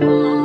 Oh.